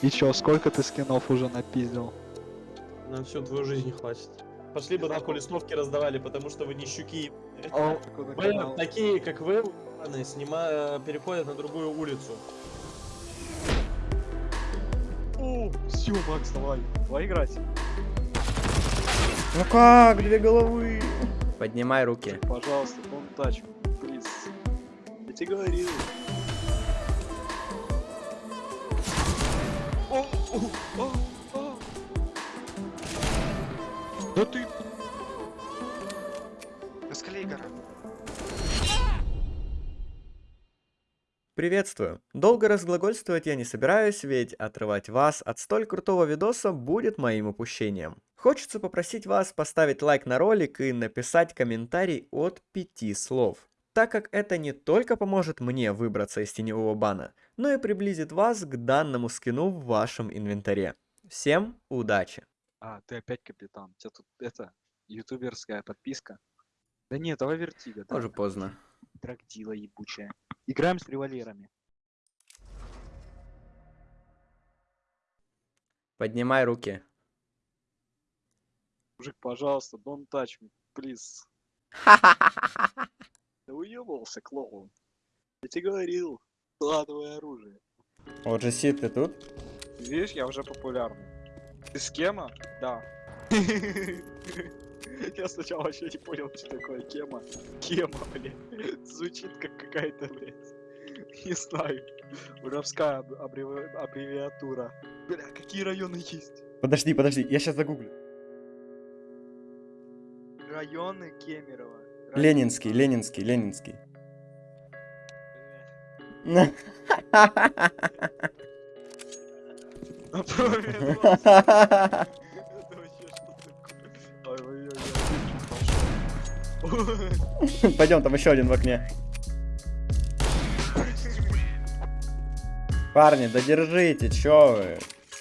И чё, сколько ты скинов уже напиздил? На всю твою жизнь хватит. Пошли бы нахуй листовки раздавали, потому что вы не щуки. О, Вы, такие, как вы, снима... переходят на другую улицу. О, все, Макс, давай. Давай играть. Ну как, две головы? Поднимай руки. Пожалуйста, touch me, please. Я тебе говорил. Да ты... Эскалейгора. Приветствую. Долго разглагольствовать я не собираюсь, ведь отрывать вас от столь крутого видоса будет моим упущением. Хочется попросить вас поставить лайк на ролик и написать комментарий от пяти слов. Так как это не только поможет мне выбраться из теневого бана, но и приблизит вас к данному скину в вашем инвентаре. Всем удачи! А, ты опять капитан. У тебя тут это, ютуберская подписка. Да нет, давай вертига. да. Уже поздно. Трактила ебучая. Играем с револьверами. Поднимай руки. Мужик, пожалуйста, don't touch me, please. Да уебался, клоун. Я тебе говорил, складывай оружие. Вот же Сид, ты тут? Видишь, я уже популярный. Ты с кема? Да. Я сначала вообще не понял, что такое кема. Кема, блядь. Звучит как какая-то, блядь. Не знаю. Воровская аб- аббреви- аббревиатура. Бля, какие районы есть? Подожди, подожди, я сейчас загуглю. Районы Кемерово. Районы- Ленинский, Ленинский, Ленинский. Пойдем, там еще один в окне. Парни, да держите, чё вы?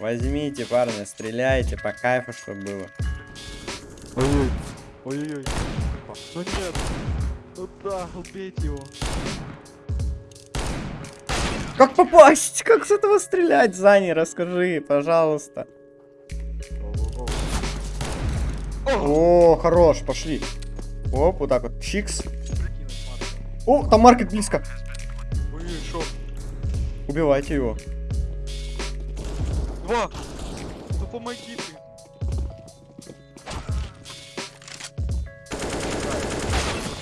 Возьмите, парни, стреляйте, по кайфу, чтобы было. Ой-ой, ой-ой. Ну нет. Ну да, убейте его. Как попасть? Как с этого стрелять, Зани, расскажи, пожалуйста. О, хорош, пошли. Оп, вот так вот, чикс. О, там маркет близко. Убивайте его. Два! Ну помоги ты.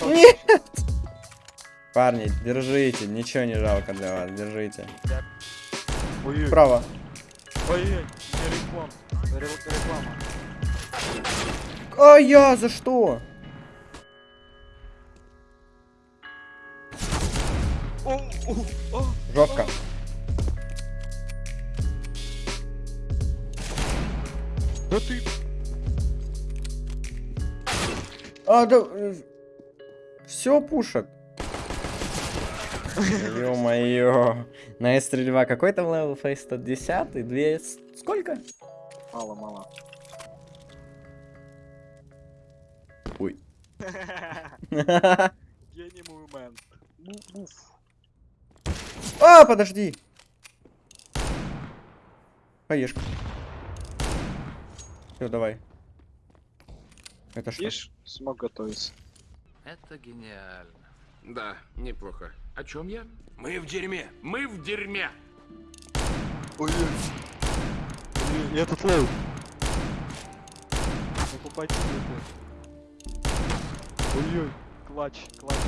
Нет! Парни, держите, ничего не жалко для вас, держите. Ой-ой, Право. ой-ой, реклама. Ре- Реклама. А я за что? Жестко. Да ты... А, да... Все пушат. Ё-моё. На стрельба какой там левел фейс 110? Две... с- Сколько? Мало, мало. Ой. Гений movement. Move. А, подожди. Хаешка. Все, давай. Это что? Видишь, смог готовиться. Это гениально. Да, неплохо. О чем я? Мы в дерьме! Мы в дерьме! Ой-ой. Ой-ой, и этот low. Ну попади ты. Ой-ой, клатч, клатч.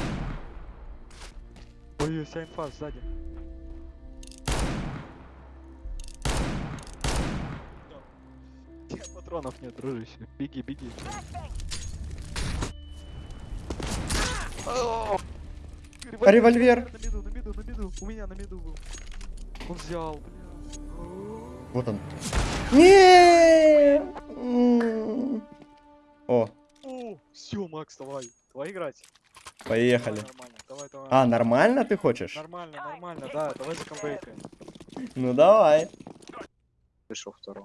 Ой-ой, вся инфа сзади. Патронов нет, дружище. Беги, беги. А револьвер? На меду, на меду, на меду. У меня на меду был. Он взял, бля. Вот он. Не. О, О, все, Макс, давай. Давай играть. поехали. Давай, нормально. Давай, давай. А, нормально ты хочешь? Нормально, нормально, да, давай за камбэкой. Ну давай. Пришел второй.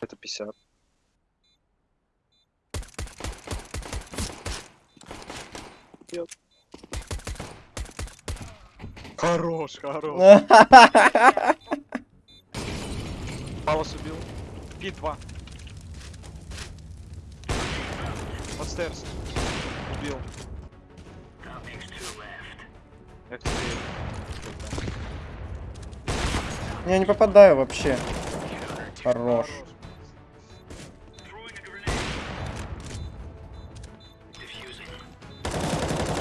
Это 50. Нет. Хорош, хорош. Палос убил. Пи 2. Подстерс. Убил. Я не попадаю вообще. Хорош.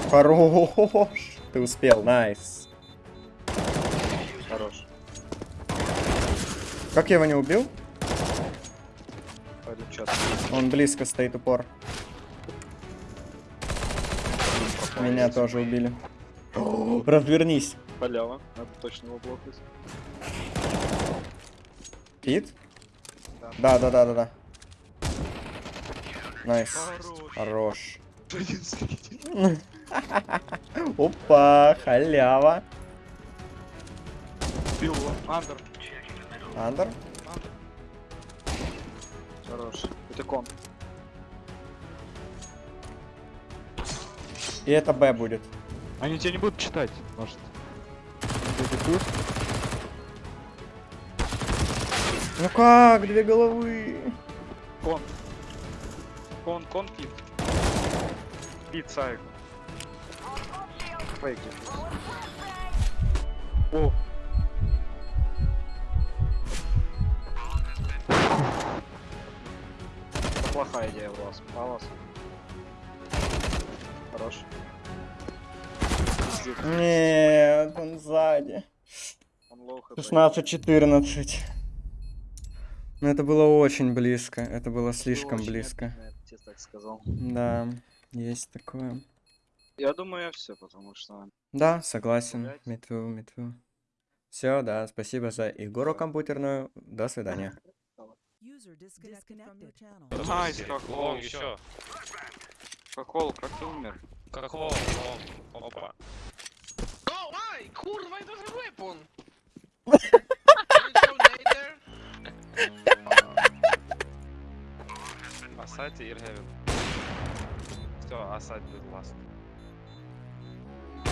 Хорош. Ты успел, найс. Хорош. Как я его не убил? Он близко стоит упор. Меня тоже убили. Развернись. Халява. Надо точно его блокать. Кит? Да. Да, да, да, да, да. Nice. Хорош. Хорош. Опа, халява. Его. Under. Under? Under. Хорош. Это кон. И это B будет. Они тебя не будут читать, может. Ну как, две головы? Кон. Кон, кон, пит. Пит, сайк. Фейк. О. Плохая идея у вас. А у вас? Хорош. Нет, он сзади. Он low HP. 16-14. Ну это было очень близко. Это было слишком очень близко. я бы тебе так сказал. Да, есть такое. Я думаю, все, потому что Да, согласен. Me too, me too. Все, да, спасибо за игру компьютерную. До свидания. Nice, как Лом еще. Хохол, как ты умер? Как лом. Опа. Kurwa, it was a weapon! Асайте Иргевин. Все, будет ласт.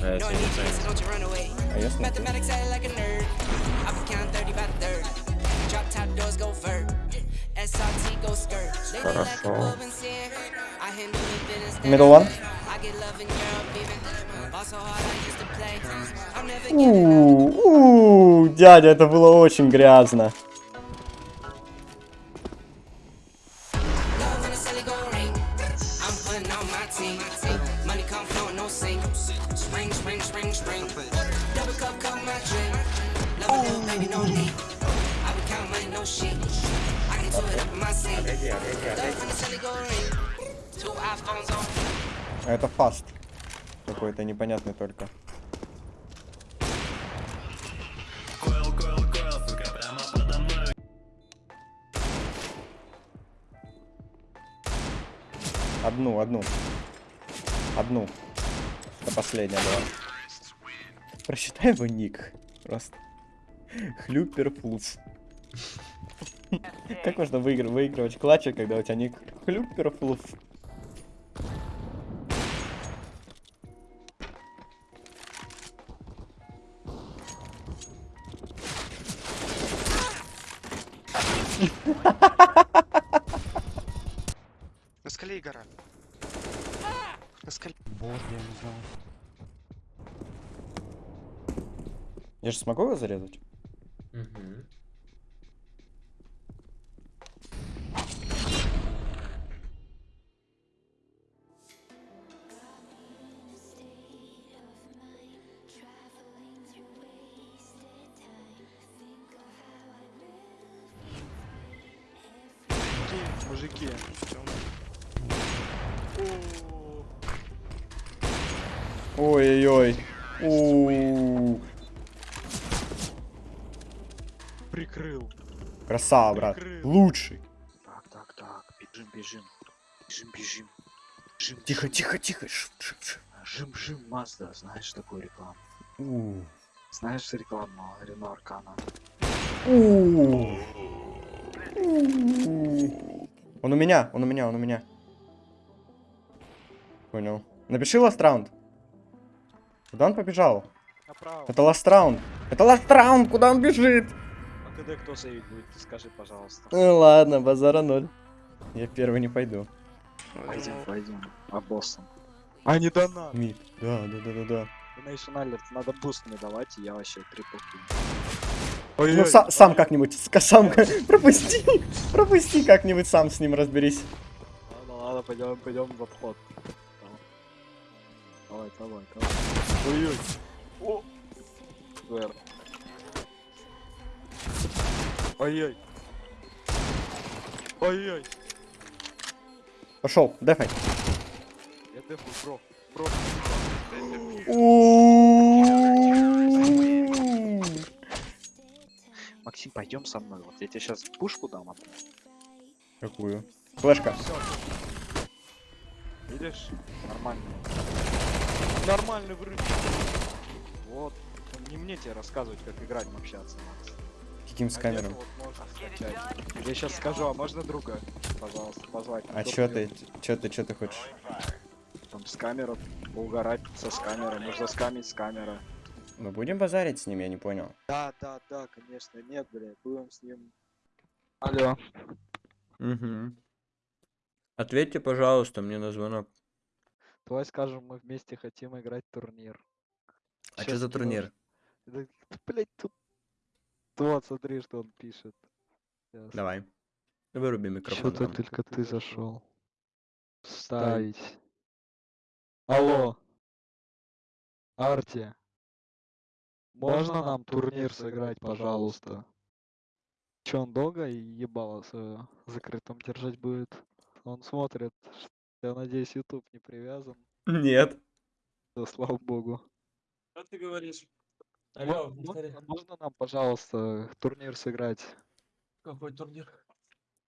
Yeah, No, I same, need you, same. so don't you run away. А я смотрю. Mathematics act like a nerd. I be counting 30 by the third. Drop top doors go vert. SRT go skirt. Lately like a Хорошо. bub and sin. I handle it business. Middle one. I get love in Europe even. Ball so hard I used to play. I'm never giving up. У, у, дядя, это было очень грязно. Love when the celly go ring. I'm putting on my team. Money come flow, no sink. Spring, spring, spring, spring. Double cup, cup my drink. Love a little baby, no need. I be counting money, no sheet. I get to it up in my seat. Love when the celly go ring. Two iPhones on. А это фаст. Какой-то непонятный только. Одну, одну. Одну. Это последняя была. Прочитай его ник. Просто. Хлюпер флус. Как можно выигр- выигрывать клатчи, когда у тебя ник Хлюпер флус? Я же смогу его зарезать? Мужики. Ой-ой-ой. Прикрыл. Красава, брат. Прикрыл. Лучший. Так, так, так. Бежим, бежим. Бежим, бежим. Жим, Тихо, тихо, тихо. Ш- ш- ш. Жим, жим, Мазда. Знаешь такую рекламу? У. Знаешь рекламу Рено Аркана? У. Он у меня, он у меня, он у меня. Понял. Напиши last round. Куда он побежал? Направо. Это last round. Это last round, куда он бежит? А когда кто сейвить будет, ты скажи, пожалуйста. Ну ладно, базара ноль. Я первый не пойду. Пойдем, пойдем. А боссом. А не донат. Mid. Да, да, да, да, да. Donation Alert, надо boost мне давать, и я вообще triple кину. Ну, са- сам как-нибудь, сам пропусти, пропусти как-нибудь, сам с ним разберись. Ладно, ладно, пойдем, пойдем в обход. Давай, давай, давай. Ой-ой. О! Вэр. Ой-ой. Ой-ой. Пошел, дефай. Я дефу, бро. Бро. Максим, пойдем со мной. Вот я тебе сейчас пушку дам. а Какую? Флешка. Видишь? Нормально. Нормальный врыв. Вот. Не мне тебе рассказывать, как играть, общаться. Макс. Каким с А камером? вот. Я сейчас скажу, а можно друга, пожалуйста, позвать? А чё ты, чё ты, чё ты хочешь? Там с камеры, поугарать со с камеры, можно скамить с камеры. Мы будем базарить с ним, я не понял. Да, да, да, конечно, нет, блядь, будем с ним. Алло. Угу. Ответьте, пожалуйста, мне на звонок. Давай скажем, мы вместе хотим играть турнир. А что за турнир? Да, блядь, тут... Вот, смотри, что он пишет. Щас. Давай. Выруби микрофон. Что-то только ты зашел. Ставить. Алло. Арти. Можно нам турнир сыграть, пожалуйста? Че, он долго и ебало свое закрытым держать будет? Он смотрит. Я надеюсь, YouTube не привязан. Нет. Да, слава богу. Что ты говоришь? Алло, мо- повтори. можно нам, пожалуйста, турнир сыграть? Какой турнир?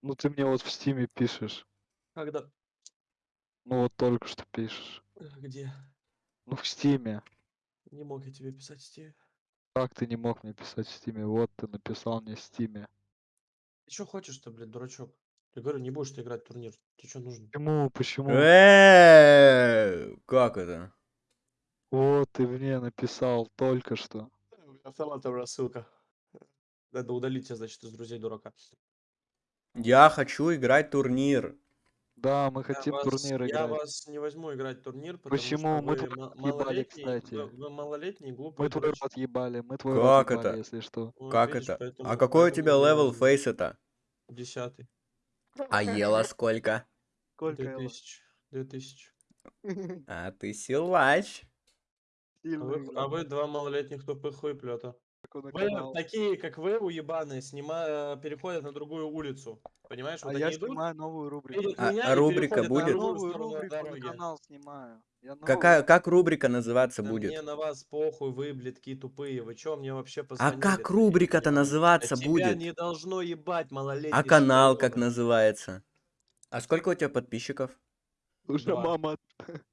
Ну ты мне вот в стиме пишешь. Когда? Ну вот только что пишешь. Где? Ну в стиме. Не мог я тебе писать в стиме. Как ты не мог мне писать в стиме? Вот ты написал мне в стиме. Ты что хочешь-то, блядь, дурачок? Я говорю, не будешь ты играть в турнир. Тебе что нужно? Почему? Почему? Э, Как это? Вот ты мне написал только что. Автоматом рассылка. Надо удалить тебя, значит, из друзей дурака. Я хочу играть турнир. Да, мы Я хотим вас- турнир Я играть. вас не возьму играть в турнир, потому Почему? что Мы вы малолетний, кстати. вы, вы малолетний, глупый Мы твой дурачок. рот ебали, мы твой Как рот ебали, это? если что. Вот Как видишь, это? поэтому- А какой у тебя я level фейса-то? Десятый. А elo сколько? Сколько Две тысячи. Две тысячи. А ты силач. А вы, а вы два малолетних тупых хуеплета. Канал. такие, как вы, уебаные, снима... переходят на другую улицу. Понимаешь, А вот я они идут, снимаю новую рубрику. А- а рубрика будет? Новую рубрику на канал снимаю. Я Какая, как рубрика называться Да будет? Мне на вас похуй, вы, блядки, тупые. Вы чё мне вообще А позвонили? как ты, рубрика-то называться А тебя будет? не должно ебать, малолетний. А канал как называется? А сколько у тебя подписчиков? Уже Два. мама.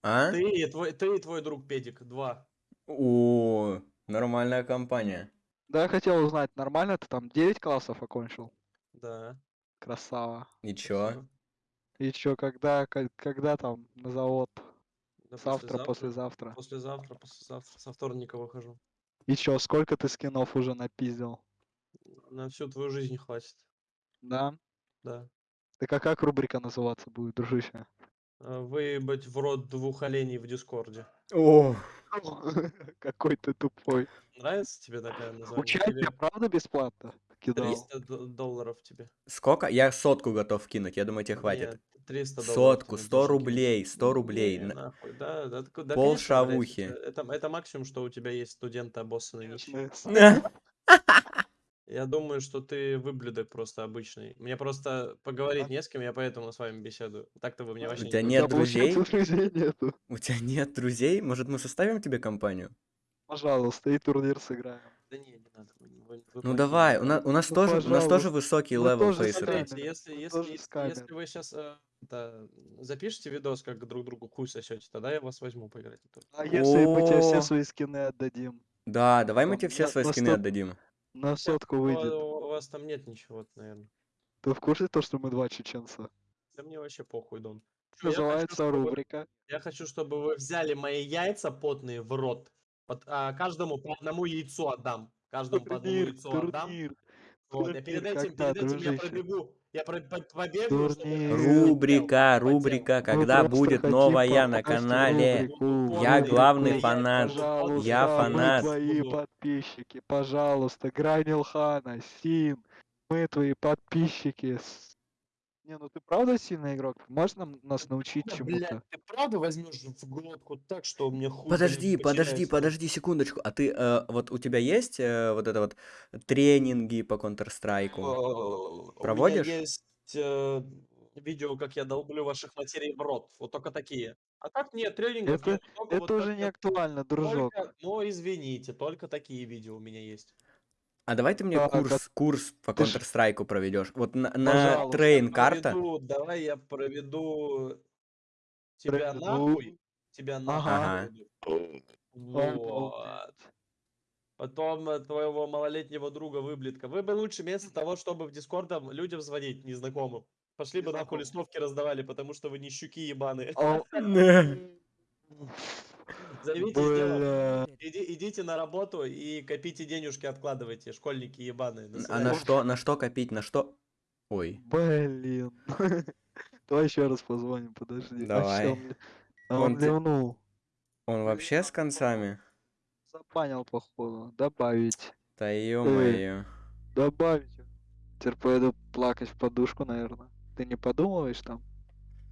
А? Ты и твой, ты и твой друг Педик, два. О, нормальная компания. Да, я хотел узнать, нормально ты там 9 классов окончил? Да. Красава. И чё? И чё, когда, ко- когда там на завод? Да Завтра, послезавтра. Послезавтра, послезавтра. Со вторника выхожу. И чё, сколько ты скинов уже напиздил? На всю твою жизнь хватит. Да? Да. Так а как рубрика называться будет, дружище? А, Выебать в рот двух оленей в Дискорде. О, Какой ты тупой. Нравится тебе такая название? Учать Тебе я правда бесплатно кидал? 300 д- долларов тебе. сколько? Я сотку готов кинуть, я думаю, тебе хватит. Нет, 300 долларов. Сотку, ты 100 напиши, кинь. рублей, 100 рублей. Не, На- нахуй, да, да, да, Пол конечно, шавухи. Это, это, это максимум, что у тебя есть студенты обоссанные нищие. Конечно. Я думаю, что ты выблюдок просто обычный. Мне просто поговорить не с кем, я поэтому с вами беседую. Так-то вы мне У вообще тебя не нет друзей? У тебя нет друзей? Может, мы составим тебе компанию? Пожалуйста, и турнир сыграем. Да не, не надо. вы- вы- вы Ну давай, у нас, у нас Ну, тоже, у нас тоже пожалуйста. высокий level. Смотрите, если, если, если, если вы сейчас запишите видос, как друг другу хуй сосете, тогда я вас возьму поиграть. А если мы тебе О. все свои скины отдадим? Да, давай мы тебе все свои на скины отдадим. На сотку Ну, выйдет. У вас там нет ничего, наверное. Ты в курсе то, что мы два чеченца? Да мне вообще похуй, Дон. Я хочу, Называется рубрика. Я хочу, чтобы вы взяли мои яйца потные в рот. Вот, а, каждому по одному яйцу отдам. Каждому по одному Турнир, яйцу отдам. турнир. Вот, я перед турнир этим, когда, перед этим я пробегу. Я про- по- побегаю, чтобы Турнир. я Рубрика, рубрика, Мы когда просто будет новая на канале. рубрику, Я рубрику. главный фанат. Пожалуйста, Я мы фанат. твои Буду. подписчики, пожалуйста, Гранилхана, Син, мы твои подписчики. Не, ну ты правда сильный игрок? Можешь нам, нас научить Да, чему-то? блядь, ты правда возьмешь в глотку так, что мне хуй Подожди, подожди, подожди секундочку. А ты, э, вот у тебя есть э, вот это вот тренинги по Counter-Strike? У Проводишь? меня есть э, видео, как я долблю ваших матерей в рот. Вот только такие. А так нет, тренингов Это- нет. только вот Это уже не актуально, дружок. только- Ну, извините, только такие видео у меня есть. А давай ты мне а курс, курс по Counter-Strike проведешь. Вот на, на трейн карта. Проведу- давай я проведу тебя Проведу. нахуй. Тебя нахуй. Ага. Вот. Потом э, твоего малолетнего друга выблетка. Вы бы лучше вместо того, чтобы в Дискордом людям звонить незнакомым, пошли бы нахуй листовки раздавали, потому что вы не щуки ебаные. Делом. Бля. Иди- идите на работу и копите денежки, откладывайте, школьники ебаные. А на что, на что копить, на что? Ой. Блин. Давай еще раз позвоним, подожди. А Давай. чё он а Он он ливнул. Он вообще с концами? Забанил, походу. Добавить. Да ё-моё. Добавить. Теперь поеду плакать в подушку, наверное. Ты не подумываешь там?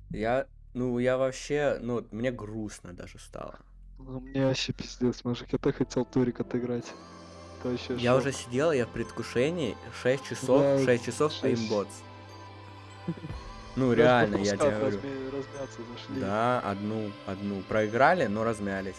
Я, ну, я вообще, ну, мне грустно даже стало. Ну, мне вообще пиздец, мужик. Я так хотел турик отыграть. Это вообще Я шок. уже сидел, я в предвкушении 6 часов, Да, 6 часов шесть. пеймботс. Ну, реально, я тебе говорю. размяться. Да, одну, одну. Проиграли, но размялись.